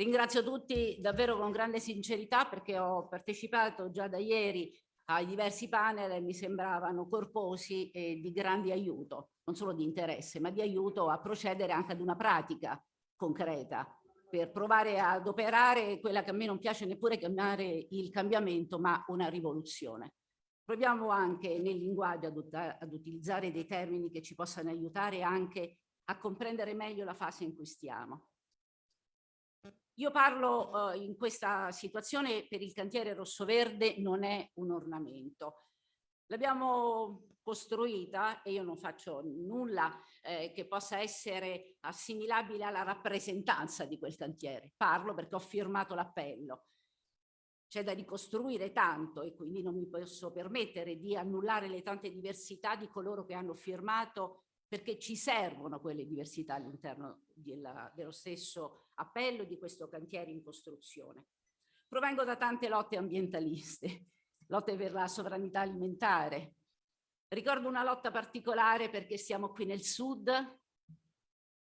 Ringrazio tutti davvero con grande sincerità perché ho partecipato già da ieri ai diversi panel e mi sembravano corposi e di grande aiuto, non solo di interesse, ma di aiuto a procedere anche ad una pratica concreta per provare ad operare quella che a me non piace neppure chiamare il cambiamento, ma una rivoluzione. Proviamo anche nel linguaggio ad, ad utilizzare dei termini che ci possano aiutare anche a comprendere meglio la fase in cui stiamo. Io parlo eh, in questa situazione per il cantiere rosso-verde, non è un ornamento. L'abbiamo costruita e io non faccio nulla eh, che possa essere assimilabile alla rappresentanza di quel cantiere. Parlo perché ho firmato l'appello. C'è da ricostruire tanto e quindi non mi posso permettere di annullare le tante diversità di coloro che hanno firmato perché ci servono quelle diversità all'interno dello stesso appello di questo cantiere in costruzione. Provengo da tante lotte ambientaliste, lotte per la sovranità alimentare. Ricordo una lotta particolare perché siamo qui nel sud,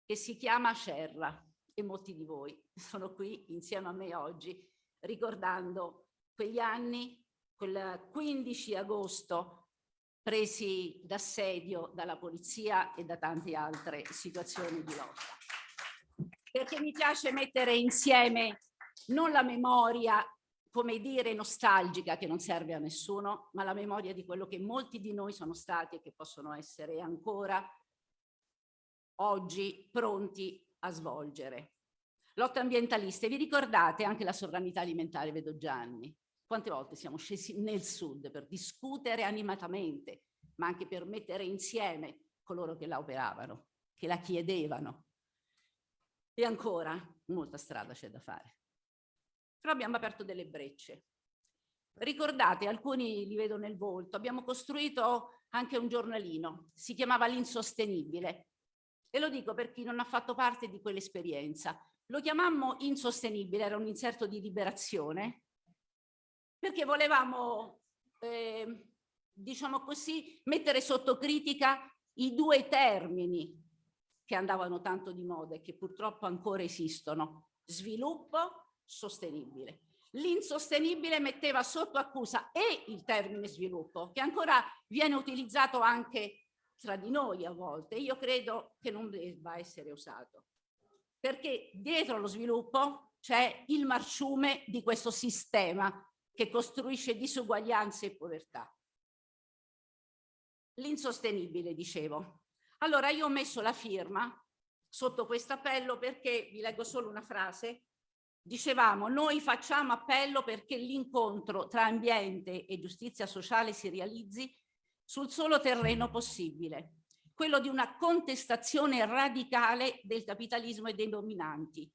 che si chiama Cerra e molti di voi sono qui insieme a me oggi ricordando quegli anni, quel 15 agosto presi d'assedio dalla polizia e da tante altre situazioni di lotta. Perché mi piace mettere insieme non la memoria, come dire, nostalgica che non serve a nessuno, ma la memoria di quello che molti di noi sono stati e che possono essere ancora oggi pronti a svolgere. Lotta ambientaliste, vi ricordate anche la sovranità alimentare, vedo Gianni, quante volte siamo scesi nel sud per discutere animatamente, ma anche per mettere insieme coloro che la operavano, che la chiedevano. E ancora molta strada c'è da fare. Però abbiamo aperto delle brecce. Ricordate, alcuni li vedo nel volto, abbiamo costruito anche un giornalino, si chiamava L'Insostenibile. E lo dico per chi non ha fatto parte di quell'esperienza. Lo chiamammo Insostenibile, era un inserto di liberazione, perché volevamo, eh, diciamo così, mettere sotto critica i due termini che andavano tanto di moda e che purtroppo ancora esistono, sviluppo sostenibile. L'insostenibile metteva sotto accusa e il termine sviluppo, che ancora viene utilizzato anche tra di noi a volte. Io credo che non debba essere usato, perché dietro lo sviluppo c'è il marciume di questo sistema che costruisce disuguaglianze e povertà. L'insostenibile, dicevo. Allora io ho messo la firma sotto questo appello perché, vi leggo solo una frase, dicevamo noi facciamo appello perché l'incontro tra ambiente e giustizia sociale si realizzi sul solo terreno possibile, quello di una contestazione radicale del capitalismo e dei dominanti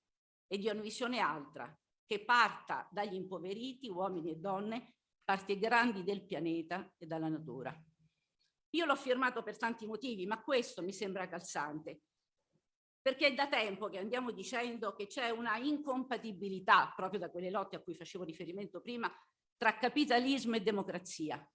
e di una visione altra, che parta dagli impoveriti, uomini e donne, parti grandi del pianeta e dalla natura. Io l'ho firmato per tanti motivi, ma questo mi sembra calzante, perché è da tempo che andiamo dicendo che c'è una incompatibilità, proprio da quelle lotte a cui facevo riferimento prima, tra capitalismo e democrazia.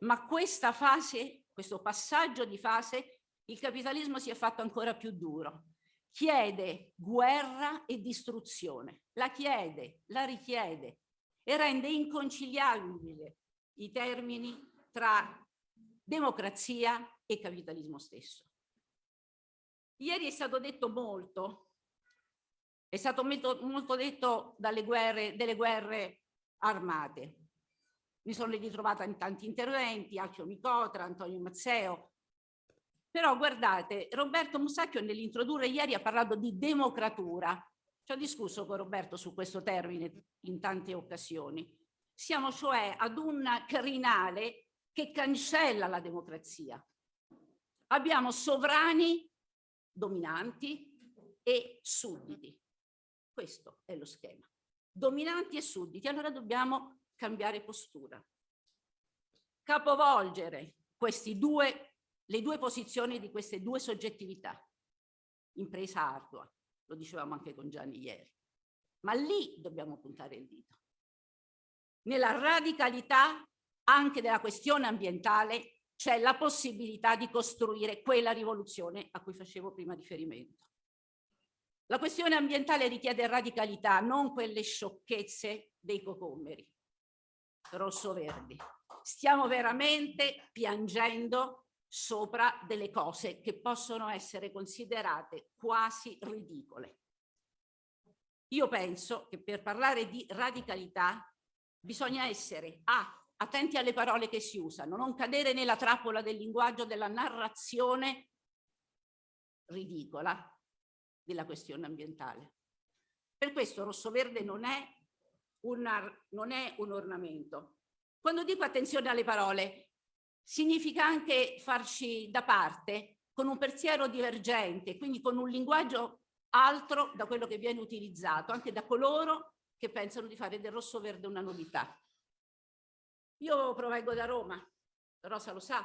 Ma questa fase, questo passaggio di fase, il capitalismo si è fatto ancora più duro chiede guerra e distruzione, la chiede, la richiede e rende inconciliabile i termini tra democrazia e capitalismo stesso. Ieri è stato detto molto, è stato molto, detto dalle guerre, delle guerre armate. Mi sono ritrovata in tanti interventi, Alfio Micotra, Antonio Mazzeo, però guardate, Roberto Musacchio nell'introdurre ieri ha parlato di democratura. Ci ho discusso con Roberto su questo termine in tante occasioni. Siamo cioè ad un crinale che cancella la democrazia. Abbiamo sovrani dominanti e sudditi. Questo è lo schema. Dominanti e sudditi. Allora dobbiamo cambiare postura. Capovolgere questi due le due posizioni di queste due soggettività. Impresa ardua, lo dicevamo anche con Gianni ieri. Ma lì dobbiamo puntare il dito. Nella radicalità anche della questione ambientale c'è la possibilità di costruire quella rivoluzione a cui facevo prima riferimento. La questione ambientale richiede radicalità, non quelle sciocchezze dei cocommeri rosso-verdi. Stiamo veramente piangendo sopra delle cose che possono essere considerate quasi ridicole. Io penso che per parlare di radicalità bisogna essere A, attenti alle parole che si usano, non cadere nella trappola del linguaggio della narrazione ridicola della questione ambientale. Per questo rosso-verde non, non è un ornamento. Quando dico attenzione alle parole, significa anche farci da parte con un pensiero divergente, quindi con un linguaggio altro da quello che viene utilizzato, anche da coloro che pensano di fare del rosso-verde una novità. Io provengo da Roma, Rosa lo sa,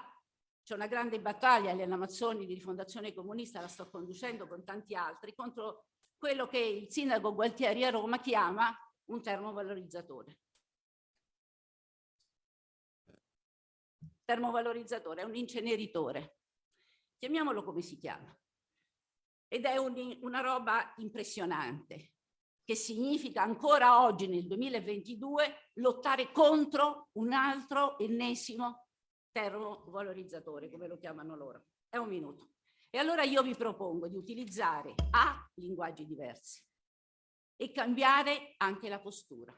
c'è una grande battaglia alle Amazzoni di rifondazione comunista, la sto conducendo con tanti altri, contro quello che il sindaco Gualtieri a Roma chiama un termovalorizzatore. Termovalorizzatore è un inceneritore, chiamiamolo come si chiama. Ed è un, una roba impressionante, che significa ancora oggi nel 2022 lottare contro un altro ennesimo termovalorizzatore, come lo chiamano loro. È un minuto. E allora io vi propongo di utilizzare A, linguaggi diversi, e cambiare anche la postura.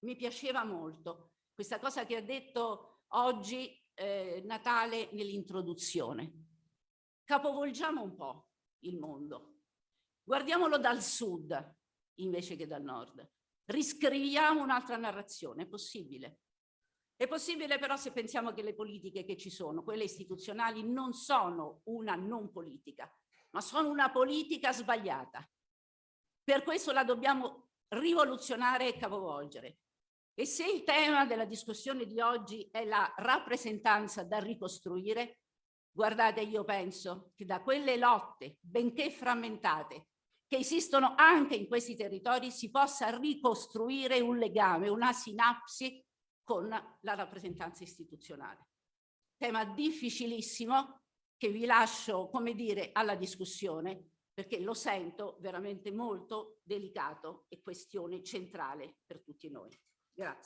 Mi piaceva molto questa cosa che ha detto oggi eh, Natale nell'introduzione. Capovolgiamo un po' il mondo. Guardiamolo dal sud, invece che dal nord. Riscriviamo un'altra narrazione, è possibile. È possibile però se pensiamo che le politiche che ci sono, quelle istituzionali, non sono una non politica, ma sono una politica sbagliata. Per questo la dobbiamo rivoluzionare e capovolgere. E se il tema della discussione di oggi è la rappresentanza da ricostruire, guardate io penso che da quelle lotte, benché frammentate, che esistono anche in questi territori si possa ricostruire un legame, una sinapsi con la rappresentanza istituzionale. Tema difficilissimo che vi lascio, come dire, alla discussione perché lo sento veramente molto delicato e questione centrale per tutti noi. Yes.